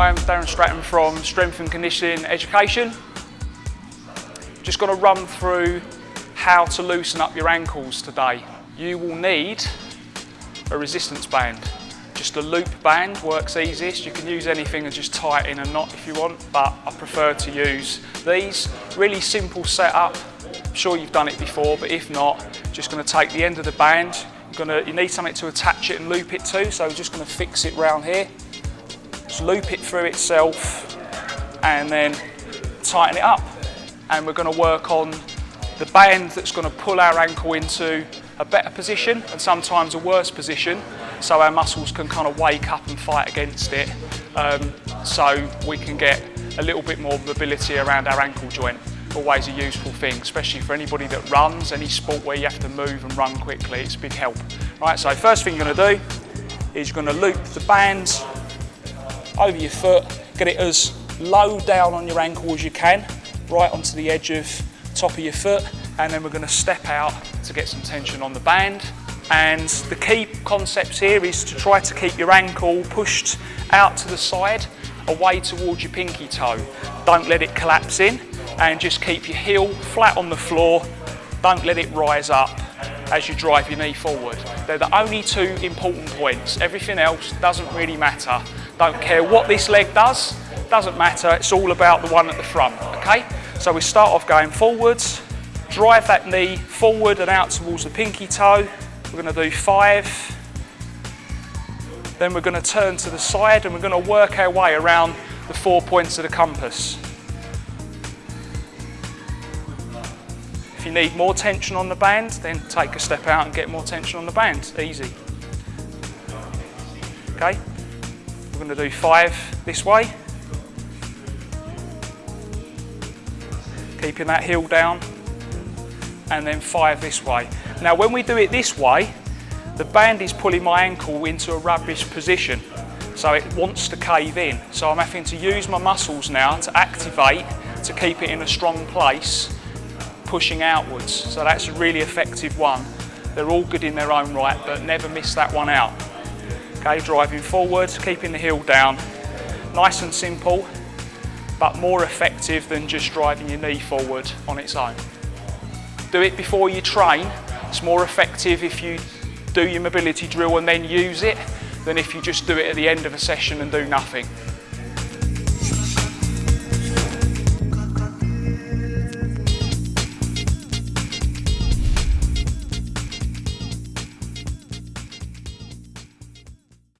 Graham, Darren Stratton from Strength and Conditioning Education. Just going to run through how to loosen up your ankles today. You will need a resistance band. Just a loop band works easiest. You can use anything and just tie it in a knot if you want, but I prefer to use these. Really simple setup. I'm sure you've done it before, but if not, just going to take the end of the band. Gonna, you need something to attach it and loop it to, so just going to fix it round here. Loop it through itself and then tighten it up. And we're going to work on the band that's going to pull our ankle into a better position and sometimes a worse position so our muscles can kind of wake up and fight against it um, so we can get a little bit more mobility around our ankle joint. Always a useful thing, especially for anybody that runs, any sport where you have to move and run quickly, it's a big help. Right, so first thing you're going to do is you're going to loop the band over your foot, get it as low down on your ankle as you can, right onto the edge of top of your foot, and then we're going to step out to get some tension on the band. And the key concepts here is to try to keep your ankle pushed out to the side, away towards your pinky toe. Don't let it collapse in, and just keep your heel flat on the floor. Don't let it rise up as you drive your knee forward. They're the only two important points. Everything else doesn't really matter. Don't care what this leg does, doesn't matter. It's all about the one at the front, okay? So we start off going forwards, drive that knee forward and out towards the pinky toe. We're gonna do five. Then we're gonna turn to the side and we're gonna work our way around the four points of the compass. If you need more tension on the band, then take a step out and get more tension on the band. Easy. Okay, we're going to do five this way. Keeping that heel down. And then five this way. Now when we do it this way, the band is pulling my ankle into a rubbish position. So it wants to cave in. So I'm having to use my muscles now to activate to keep it in a strong place pushing outwards. So that's a really effective one. They're all good in their own right, but never miss that one out. Okay, driving forward, keeping the heel down. Nice and simple, but more effective than just driving your knee forward on its own. Do it before you train. It's more effective if you do your mobility drill and then use it than if you just do it at the end of a session and do nothing.